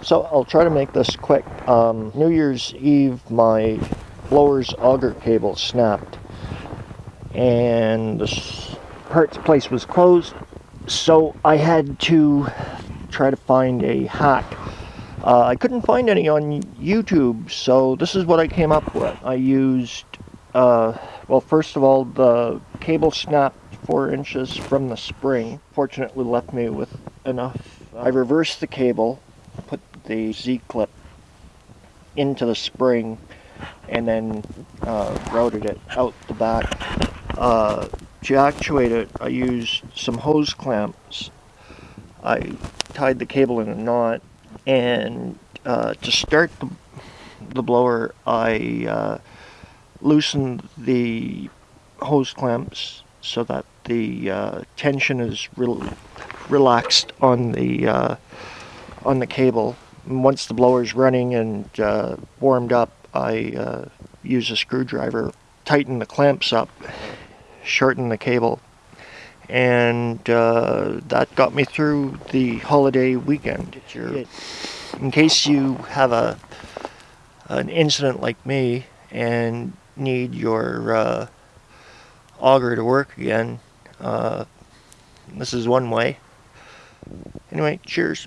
So I'll try to make this quick. Um, New Year's Eve, my blower's auger cable snapped, and the parts place was closed. So I had to try to find a hack. Uh, I couldn't find any on YouTube, so this is what I came up with. I used, uh, well, first of all, the cable snapped four inches from the spring. Fortunately, left me with enough. I reversed the cable, the Z-clip into the spring, and then uh, routed it out the back. Uh, to actuate it, I used some hose clamps. I tied the cable in a knot, and uh, to start the, the blower, I uh, loosened the hose clamps so that the uh, tension is re relaxed on the uh, on the cable. Once the blower is running and uh, warmed up, I uh, use a screwdriver, tighten the clamps up, shorten the cable, and uh, that got me through the holiday weekend. In case you have a an incident like me and need your uh, auger to work again, uh, this is one way. Anyway, cheers.